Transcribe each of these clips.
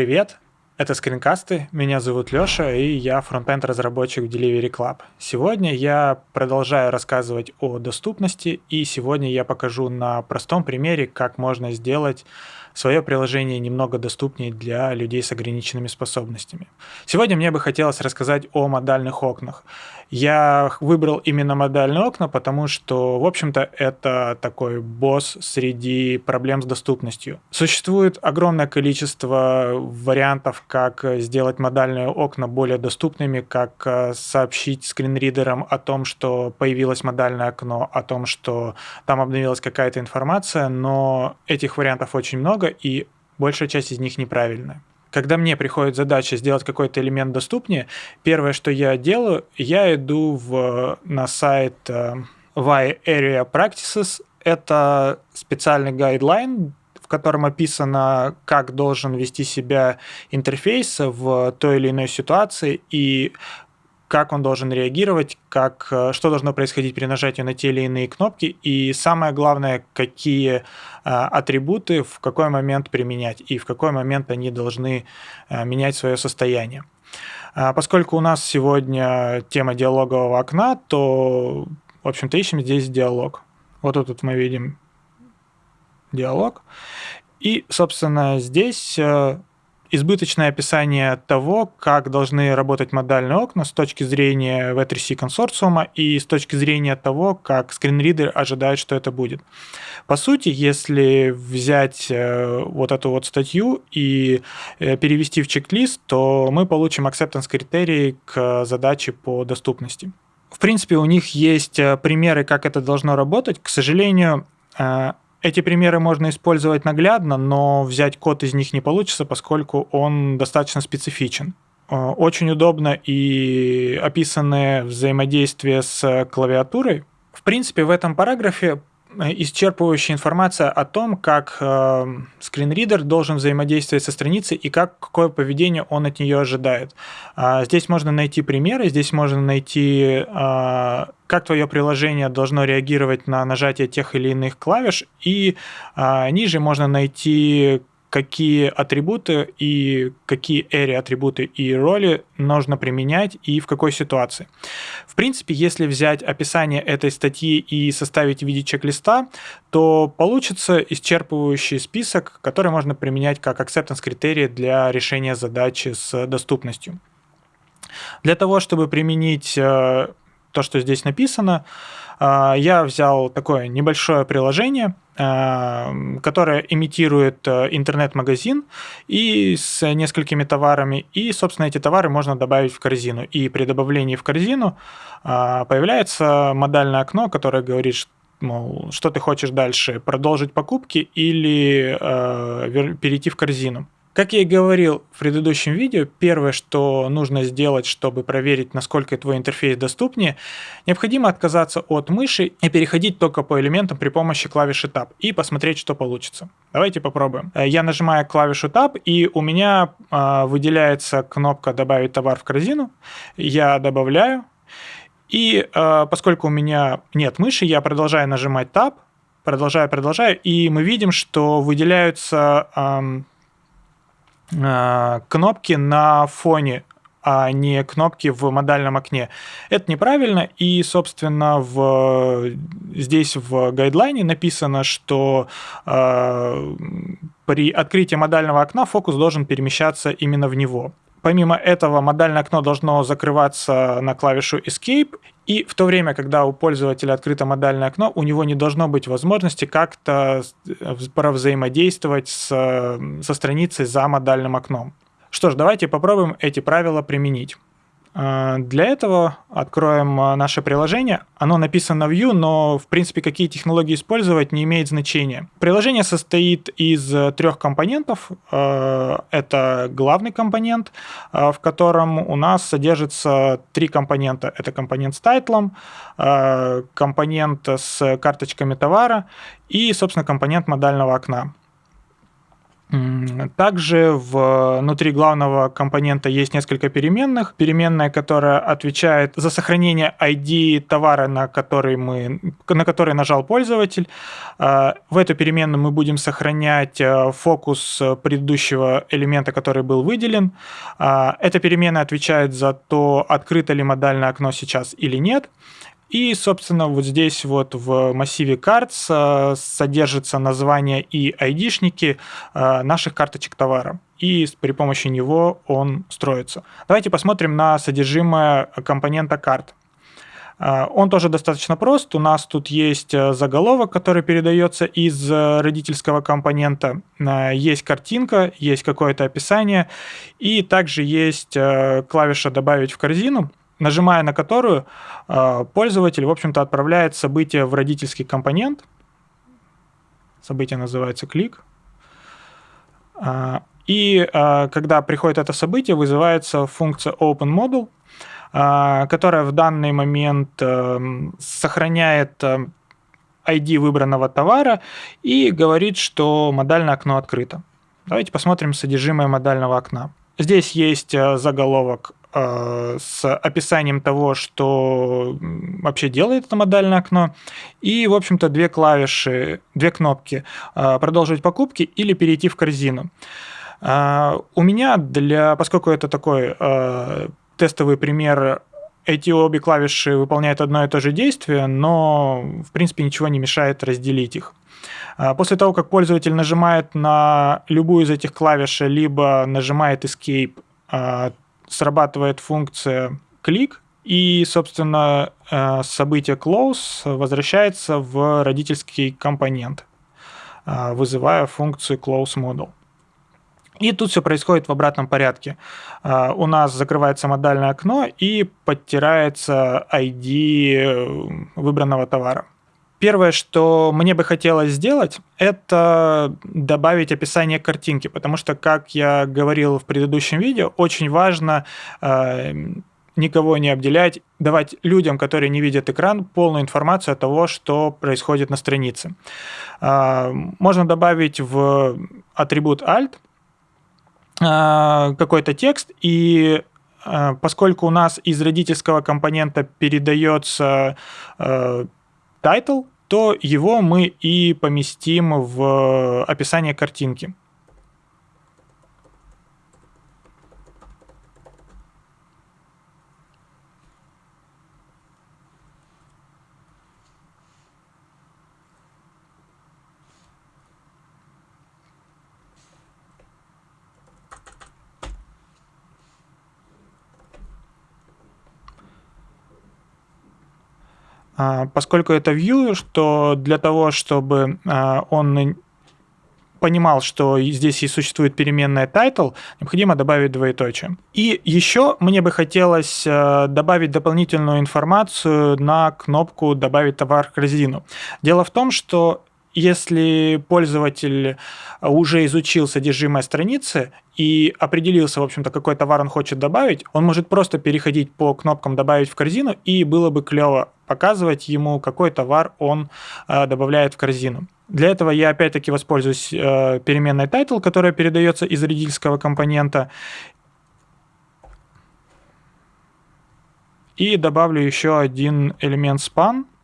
Привет, это скринкасты, меня зовут Лёша, и я фронтенд разработчик в Delivery Club. Сегодня я продолжаю рассказывать о доступности, и сегодня я покажу на простом примере, как можно сделать свое приложение немного доступнее для людей с ограниченными способностями. Сегодня мне бы хотелось рассказать о модальных окнах. Я выбрал именно модальные окна, потому что, в общем-то, это такой босс среди проблем с доступностью. Существует огромное количество вариантов, как сделать модальные окна более доступными, как э, сообщить скринридерам о том, что появилось модальное окно, о том, что там обновилась какая-то информация, но этих вариантов очень много, и большая часть из них неправильная когда мне приходит задача сделать какой-то элемент доступнее, первое, что я делаю, я иду в, на сайт uh, Y Area Practices. Это специальный гайдлайн, в котором описано, как должен вести себя интерфейс в той или иной ситуации и как он должен реагировать, как, э, что должно происходить при нажатии на те или иные кнопки, и самое главное, какие а, атрибуты в какой момент применять, и в какой момент они должны а, менять свое состояние. А, поскольку у нас сегодня тема диалогового окна, то, в общем-то, ищем здесь диалог. Вот тут мы видим диалог. И, собственно, здесь э, избыточное описание того, как должны работать модальные окна с точки зрения V3C консорциума и с точки зрения того, как скринридер ожидает, что это будет. По сути, если взять э, вот эту вот статью и э, перевести в чек-лист, то мы получим acceptance критерии к задаче по доступности. В принципе, у них есть э, примеры, как это должно работать. К сожалению, эти примеры можно использовать наглядно, но взять код из них не получится, поскольку он достаточно специфичен. Э, очень удобно и описанное взаимодействие с клавиатурой. В принципе, в этом параграфе исчерпывающая информация о том, как э, скринридер должен взаимодействовать со страницей и как, какое поведение он от нее ожидает. А, здесь можно найти примеры, здесь можно найти, э, как твое приложение должно реагировать на нажатие тех или иных клавиш, и э, ниже можно найти какие атрибуты и какие эри атрибуты и роли нужно применять и в какой ситуации. В принципе, если взять описание этой статьи и составить в виде чек-листа, то получится исчерпывающий список, который можно применять как acceptance критерии для решения задачи с доступностью. Для того, чтобы применить э, то, что здесь написано, э, я взял такое небольшое приложение – Э, которая имитирует э, интернет-магазин и с несколькими товарами. И, собственно, эти товары можно добавить в корзину. И при добавлении в корзину э, появляется модальное окно, которое говорит, мол, что ты хочешь дальше, продолжить покупки или перейти в корзину. Как я и говорил в предыдущем видео, первое, что нужно сделать, чтобы проверить, насколько твой интерфейс доступнее, необходимо отказаться от мыши и переходить только по элементам при помощи клавиши Tab и посмотреть, что получится. Давайте попробуем. Э, я нажимаю клавишу Tab, и у меня э, выделяется кнопка «Добавить товар в корзину». Я добавляю, и э, поскольку у меня нет мыши, я продолжаю нажимать Tab, продолжаю, продолжаю, и мы видим, что выделяются э, кнопки на фоне а не кнопки в модальном окне. Это неправильно, и, собственно, в, здесь в гайдлайне написано, что э, при открытии модального окна фокус должен перемещаться именно в него. Помимо этого, модальное окно должно закрываться на клавишу Escape, и в то время, когда у пользователя открыто модальное окно, у него не должно быть возможности как-то взаимодействовать с, со страницей за модальным окном. Что ж, давайте попробуем эти правила применить. А, для этого откроем а, наше приложение. Оно написано в Vue, но в принципе какие технологии использовать не имеет значения. Приложение состоит из э, трех компонентов. А, это главный компонент, в котором у нас содержится три компонента. Это компонент с тайтлом, компонент с карточками товара и, собственно, компонент модального окна. Также внутри главного компонента есть несколько переменных. Переменная, которая отвечает за сохранение ID товара, на который, мы, на который нажал пользователь. А, в эту переменную мы будем сохранять э, фокус предыдущего элемента, который был выделен. Эта переменная отвечает за то, открыто ли модальное окно сейчас или нет. И, собственно, вот здесь вот в массиве cards э, содержится название и айдишники э, наших карточек товара. И при помощи него он строится. Давайте посмотрим на содержимое компонента карт. Э, он тоже достаточно прост. У нас тут есть заголовок, который передается из родительского компонента. Есть картинка, есть какое-то описание. И также есть клавиша «Добавить в корзину» нажимая на которую э, пользователь, в общем-то, отправляет событие в родительский компонент. Событие называется клик. А, и а, когда приходит это событие, вызывается функция OpenModel, которая в данный момент э, сохраняет ID э, выбранного товара и говорит, что модальное окно открыто. Давайте посмотрим содержимое модального окна. Здесь есть заголовок Э, с описанием того, что вообще делает это модальное окно, и, в общем-то, две клавиши, две кнопки э, «Продолжить покупки» или «Перейти в корзину». Э, у меня, для, поскольку это такой тестовый пример, эти обе клавиши выполняют одно и то же действие, но, в принципе, ничего не мешает разделить их. После того, как пользователь нажимает на любую из этих клавиш, либо нажимает Escape, срабатывает функция клик, и, собственно, э, событие close возвращается в родительский компонент, э, вызывая функцию close model. И тут все происходит в обратном порядке. Э, у нас закрывается модальное окно и подтирается ID выбранного товара. Первое, что мне бы хотелось сделать, это добавить описание картинки, потому что, как я говорил в предыдущем видео, очень важно э, никого не обделять, давать людям, которые не видят экран, полную информацию о того, что происходит на странице. Э, можно добавить в атрибут alt э, какой-то текст и э, Поскольку у нас из родительского компонента передается э, title, то его мы и поместим в описание картинки. Поскольку это view, что для того, чтобы а, он понимал, что здесь и существует переменная title, необходимо добавить двоеточие. И еще мне бы хотелось а, добавить дополнительную информацию на кнопку «Добавить товар в корзину». Дело в том, что если пользователь уже изучил содержимое страницы и определился, в общем-то, какой товар он хочет добавить, он может просто переходить по кнопкам «Добавить в корзину», и было бы клево показывать ему, какой товар он э, добавляет в корзину. Для этого я опять-таки воспользуюсь э, переменной title, которая передается из родительского компонента, и добавлю еще один элемент span –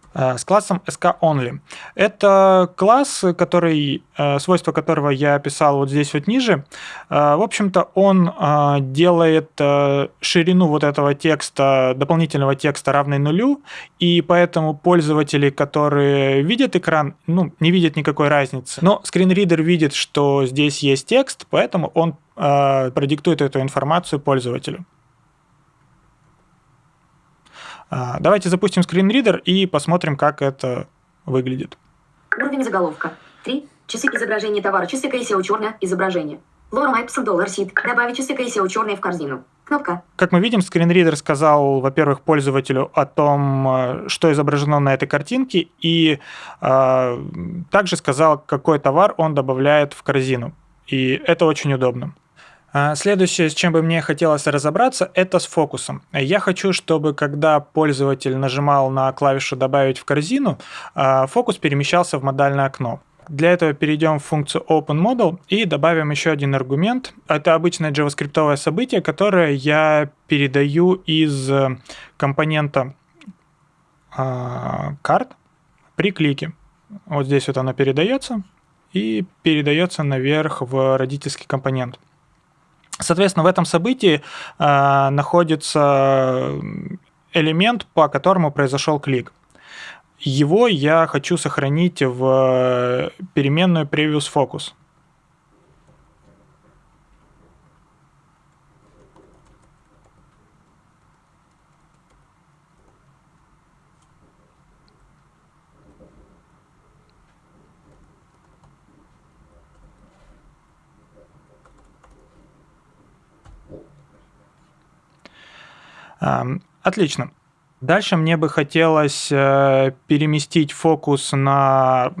Э, с классом SKOnly. Это класс, который, э, свойства которого я описал вот здесь вот ниже. Э, в общем-то, он делает ширину вот этого текста, дополнительного текста равной нулю, и поэтому пользователи, которые видят экран, ну, не видят никакой разницы. Но скринридер видит, что здесь есть текст, поэтому он продиктует эту информацию пользователю. А, давайте запустим скринридер и посмотрим, как это выглядит. Уровень заголовка. 3. Часы изображения товара. Часы KSEO черное изображение. Лора Майпсон доллар сит. Добавить часы KSEO черные в корзину. Кнопка. Как мы видим, скринридер сказал, во-первых, пользователю о том, э, что изображено на этой картинке, и э, также сказал, какой товар он добавляет в корзину. И это очень удобно. А, следующее, с чем бы мне хотелось разобраться, это с фокусом. Я хочу, чтобы когда пользователь нажимал на клавишу «Добавить в корзину», а, фокус перемещался в модальное окно. Для этого перейдем в функцию OpenModel и добавим еще один аргумент. Это обычное JavaScript событие, которое я передаю из э, компонента карт при клике. Вот здесь вот оно передается и передается наверх в родительский компонент. Соответственно, в этом событии э, находится элемент, по которому произошел клик. Его я хочу сохранить в переменную previous focus. Отлично. Дальше мне бы хотелось э, переместить фокус на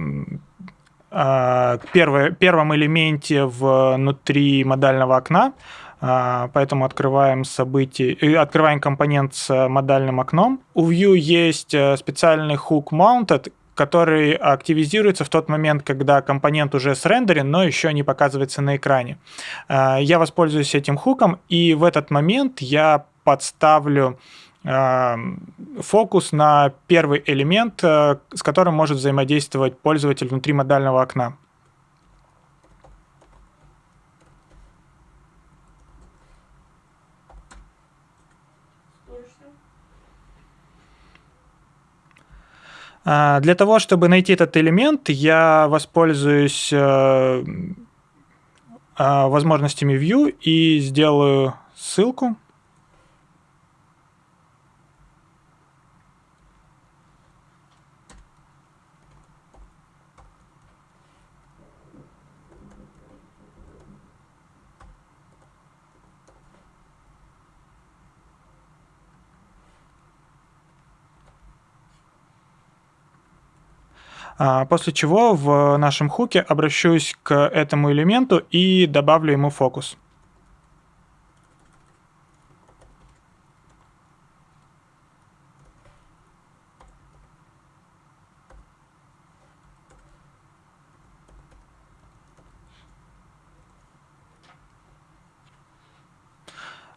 э, первое, первом элементе внутри модального окна. Э, поэтому открываем событие, открываем компонент с модальным окном. У View есть специальный hook mounted, который активизируется в тот момент, когда компонент уже срендерен, но еще не показывается на экране. Я воспользуюсь этим хуком, и в этот момент я подставлю фокус на первый элемент, э, с которым может взаимодействовать пользователь внутри модального окна. А, для того, чтобы найти этот элемент, я воспользуюсь э, возможностями View и сделаю ссылку. После чего в нашем хуке обращусь к этому элементу и добавлю ему фокус.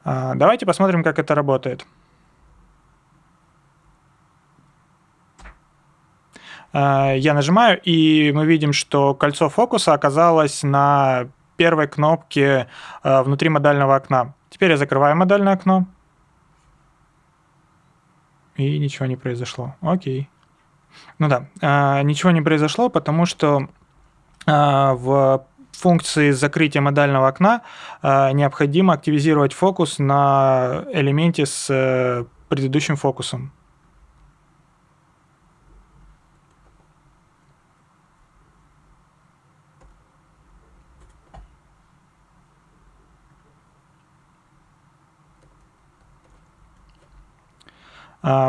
А, давайте посмотрим, как это работает. Я нажимаю, и мы видим, что кольцо фокуса оказалось на первой кнопке э, внутри модального окна. Теперь я закрываю модальное окно. И ничего не произошло. Окей. Ну да, э, ничего не произошло, потому что в функции закрытия модального окна необходимо активизировать фокус на элементе с предыдущим фокусом.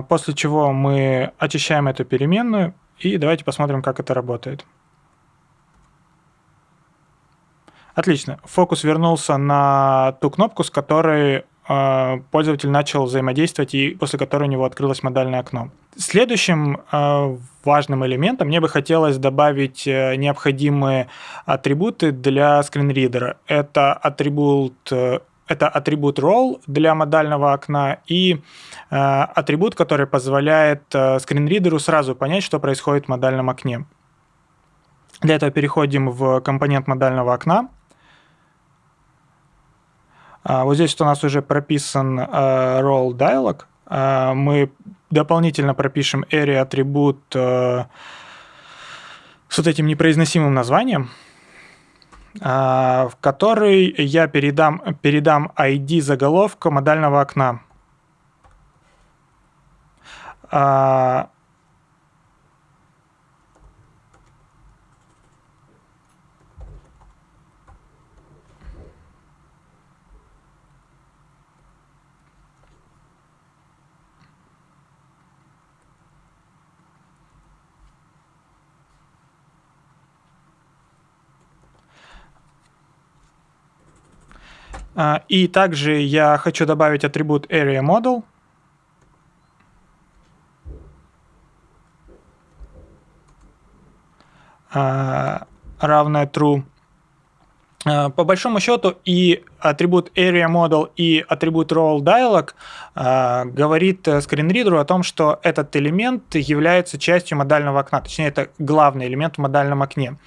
После чего мы очищаем эту переменную, и давайте посмотрим, как это работает. Отлично. Фокус вернулся на ту кнопку, с которой э, пользователь начал взаимодействовать и после которой у него открылось модальное окно. Следующим э, важным элементом мне бы хотелось добавить э, необходимые атрибуты для скринридера. Это атрибут это атрибут role для модального окна и э, атрибут, который позволяет э, скринридеру сразу понять, что происходит в модальном окне. Для этого переходим в компонент модального окна. А, вот здесь у нас уже прописан э, role dialog. А, мы дополнительно пропишем area атрибут э, с вот этим непроизносимым названием. А, в который я передам, передам ID заголовка модального окна. И также я хочу добавить атрибут AreaModel. А, равное true. А, по большому счету и атрибут area model и атрибут role dialog э, говорит скринридеру о том, что этот элемент является частью модального окна, точнее это главный элемент в модальном окне.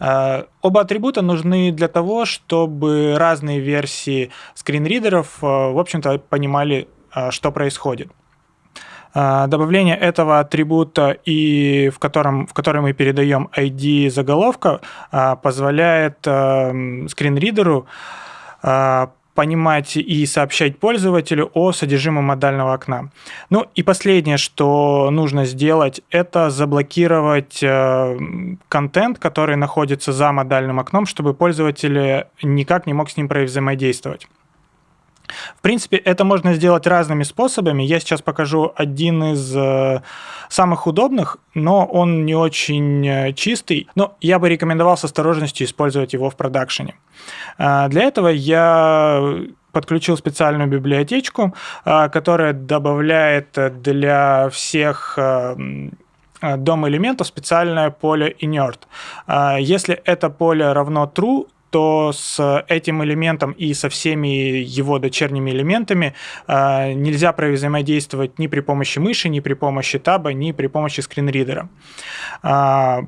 Э, оба атрибута нужны для того, чтобы разные версии скринридеров, э, в общем-то, понимали, э, что происходит. А, добавление этого атрибута, и в, котором, в который мы передаем ID заголовка, а, позволяет эм, скринридеру а, понимать и сообщать пользователю о содержимом модального окна. Ну и последнее, что нужно сделать, это заблокировать контент, который находится за модальным окном, чтобы пользователь никак не мог с ним взаимодействовать. В принципе, это можно сделать разными способами. Я сейчас покажу один из э, самых удобных, но он не очень э, чистый. Но я бы рекомендовал с осторожностью использовать его в продакшене. Э, для этого я подключил специальную библиотечку, которая добавляет для всех дом элементов специальное поле inert. Если это поле равно true, то с этим элементом и со всеми его дочерними элементами э, нельзя взаимодействовать ни при помощи мыши, ни при помощи таба, ни при помощи скринридера. Э,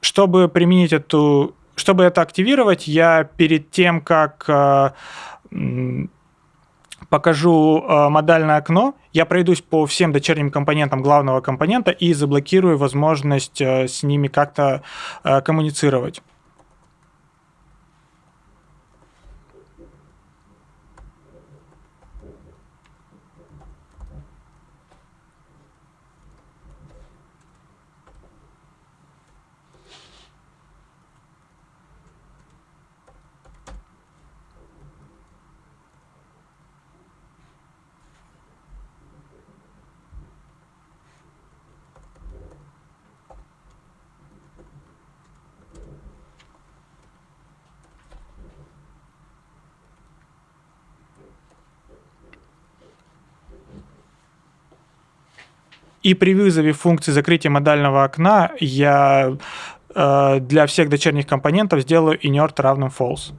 чтобы применить эту, чтобы это активировать, я перед тем, как э, покажу э, модальное окно, я пройдусь по всем дочерним компонентам главного компонента и заблокирую возможность э, с ними как-то э, коммуницировать. И при вызове функции закрытия модального окна я э, для всех дочерних компонентов сделаю inert равным false.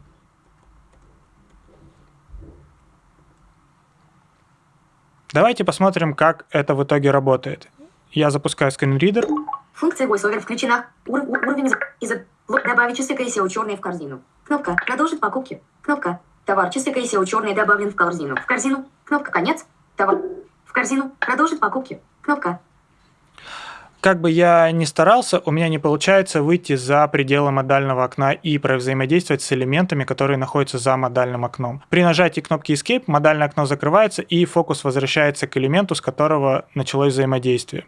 Давайте посмотрим, как это в итоге работает. Я запускаю скринридер. Функция VoiceOver включена. Ур уровень из добавить чистый KSEO черный в корзину. Кнопка «Продолжить покупки». Кнопка «Товар чистый KSEO черный добавлен в корзину». В корзину. Кнопка «Конец». Товар. В корзину. Продолжить покупки. Кнопка. Как бы я ни старался, у меня не получается выйти за пределы модального окна и взаимодействовать с элементами, которые находятся за модальным окном. При нажатии кнопки Escape модальное окно закрывается и фокус возвращается к элементу, с которого началось взаимодействие.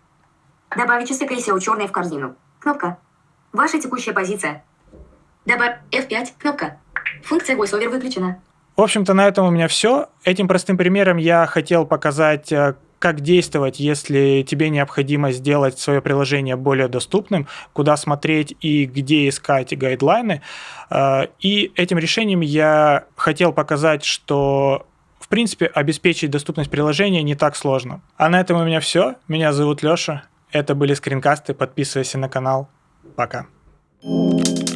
Добавить часы KSEO черный в корзину. Кнопка. Ваша текущая позиция. Добавь F5. Кнопка. Функция VoiceOver выключена. В общем-то, на этом у меня все. Этим простым примером я хотел показать, э, как действовать, если тебе необходимо сделать свое приложение более доступным, куда смотреть и где искать гайдлайны. Э, и этим решением я хотел показать, что в принципе, обеспечить доступность приложения не так сложно. А на этом у меня все. Меня зовут Леша. Это были скринкасты. Подписывайся на канал. Пока. thank you